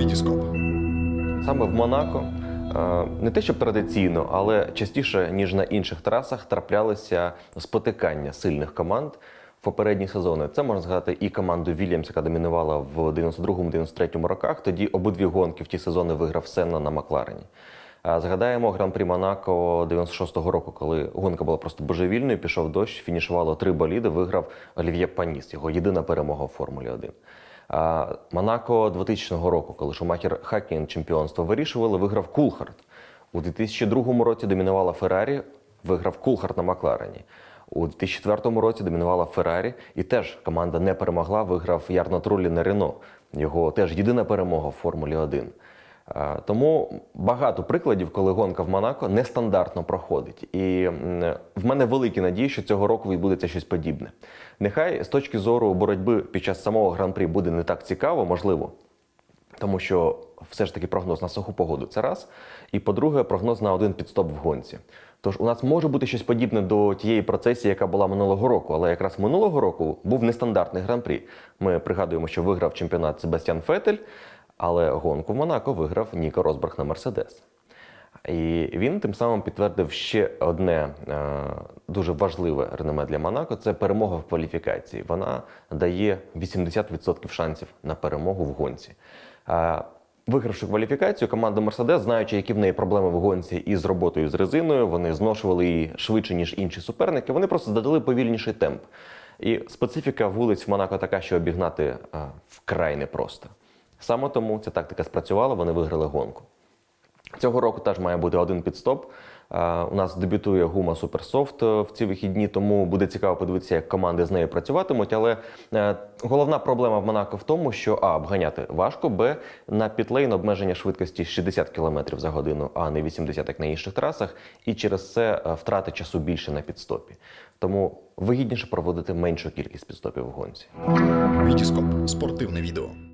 Вітіскоп. Саме в Монако е, не те, щоб традиційно, але частіше ніж на інших трасах траплялися спотикання сильних команд в попередні сезони. Це можна згадати і команду Вільямс, яка домінувала в 92-93 роках. Тоді обидві гонки в ті сезони виграв Сенна на Макларені. Згадаємо гран-прі Монако 96-го року, коли гонка була просто божевільною, пішов дощ, фінішувало три боліди, виграв Олів'є Паніс, його єдина перемога у Формулі 1. Монако 2000 року, коли Шумахер Хаккінен чемпіонство вирішували, виграв Кулхард. У 2002 році домінувала Феррарі, виграв Кулхард на Макларені. У 2004 році домінувала Феррарі, і теж команда не перемогла, виграв Ярно Трулі на Рено. Його теж єдина перемога в Формулі 1. Е, Тому багато прикладів, коли гонка в Монако нестандартно проходить. І в мене великі надії, що цього року відбудеться щось подібне. Нехай з точки зору боротьби під час самого гран-прі буде не так цікаво, можливо, тому що все ж таки прогноз на суху погоду це раз. І по-друге, прогноз на один підстоп в гонці. Тож у нас може бути щось подібне до тієї процесії, яка була минулого року, але якраз минулого року був нестандартний гран-прі. Ми пригадуємо, що виграв чемпіонат Себастьян Фетель, але гонку в Монако виграв Ніко Росберг на Мерседес. І він тим самим підтвердив ще одне е, дуже важливе реноме для Монако це перемога в кваліфікації. Вона дає 80% шансів на перемогу в гонці. Е, Вигравши кваліфікацію, команда Мерседес, знаючи, які в неї проблеми в гонці із роботою з резиною, вони зношували її швидше, ніж інші суперники. Вони просто задали повільніший темп. І специфіка вулиць в Монако така, що обігнати е, вкрай непросто. Саме тому ця тактика спрацювала, вони виграли гонку. Цього року теж має бути один підстоп. У нас дебютує гума Суперсофт е, в ці вихідні, тому буде цікаво подивитися, як команди з нею працюватимуть. Але е, головна проблема в Монако в тому, що а обганяти важко, б на пітлейн обмеження швидкості 60 км за годину, а не 80, як на інших трасах. І через це е, втрати часу більше на підстопі. Тому вигідніше проводити меншу кількість підстопів в гонці. Вітіскоп. Спортивне відео.